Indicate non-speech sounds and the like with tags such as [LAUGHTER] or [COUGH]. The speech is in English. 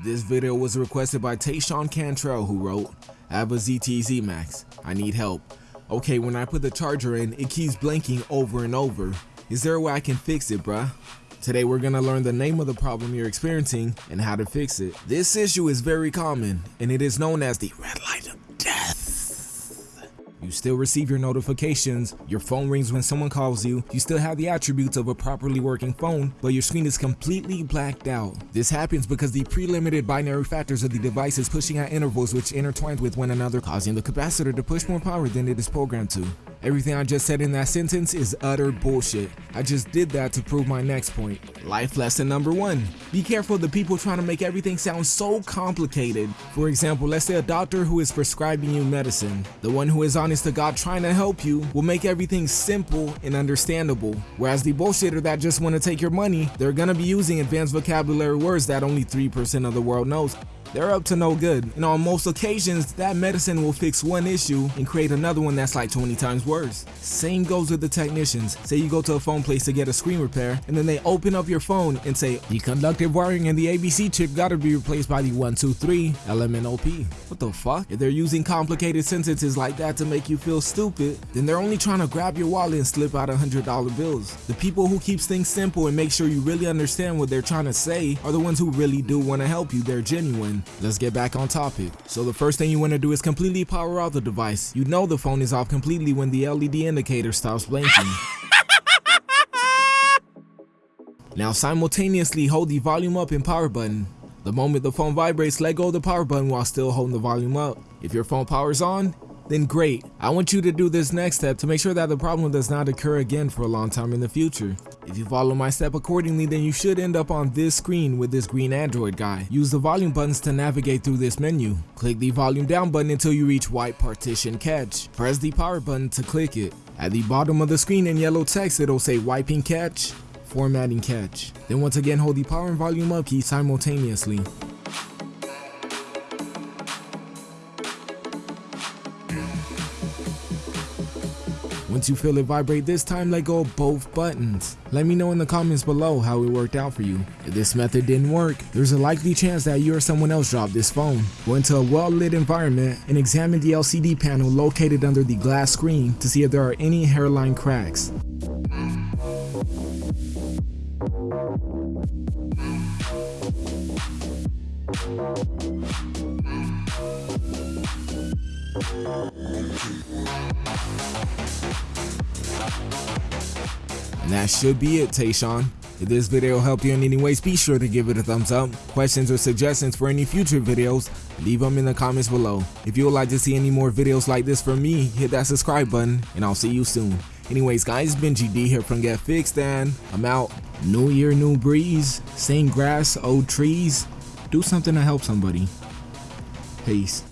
This video was requested by Tayshawn Cantrell who wrote, I have a ZTE Max, I need help. Okay, when I put the charger in, it keeps blinking over and over. Is there a way I can fix it, bruh? Today we're gonna learn the name of the problem you're experiencing and how to fix it. This issue is very common and it is known as the red light. You still receive your notifications, your phone rings when someone calls you, you still have the attributes of a properly working phone, but your screen is completely blacked out. This happens because the pre-limited binary factors of the device is pushing at intervals which intertwine with one another, causing the capacitor to push more power than it is programmed to. Everything I just said in that sentence is utter bullshit. I just did that to prove my next point. Life lesson number one. Be careful of the people trying to make everything sound so complicated. For example, let's say a doctor who is prescribing you medicine. The one who is honest to God trying to help you will make everything simple and understandable. Whereas the bullshitter that just want to take your money, they're gonna be using advanced vocabulary words that only 3% of the world knows they're up to no good. And on most occasions, that medicine will fix one issue and create another one that's like 20 times worse. Same goes with the technicians. Say you go to a phone place to get a screen repair, and then they open up your phone and say, the conductive wiring and the ABC chip gotta be replaced by the 123 LMNOP. What the fuck? If they're using complicated sentences like that to make you feel stupid, then they're only trying to grab your wallet and slip out $100 bills. The people who keeps things simple and make sure you really understand what they're trying to say are the ones who really do want to help you. They're genuine let's get back on topic. So the first thing you want to do is completely power off the device. You know the phone is off completely when the LED indicator stops blinking. [LAUGHS] now simultaneously hold the volume up and power button. The moment the phone vibrates, let go of the power button while still holding the volume up. If your phone powers on, then great. I want you to do this next step to make sure that the problem does not occur again for a long time in the future. If you follow my step accordingly, then you should end up on this screen with this green Android guy. Use the volume buttons to navigate through this menu. Click the volume down button until you reach white partition cache. Press the power button to click it. At the bottom of the screen in yellow text, it'll say wiping cache, formatting cache. Then once again hold the power and volume up key simultaneously. Once you feel it vibrate this time, let go of both buttons. Let me know in the comments below how it worked out for you. If this method didn't work, there's a likely chance that you or someone else dropped this phone. Go into a well-lit environment and examine the LCD panel located under the glass screen to see if there are any hairline cracks. And that should be it, Tayshawn. If this video helped you in any ways, be sure to give it a thumbs up. Questions or suggestions for any future videos, leave them in the comments below. If you would like to see any more videos like this from me, hit that subscribe button, and I'll see you soon. Anyways, guys, Benji D here from Get Fixed, and I'm out. New year, new breeze. Same grass, old trees. Do something to help somebody. Peace.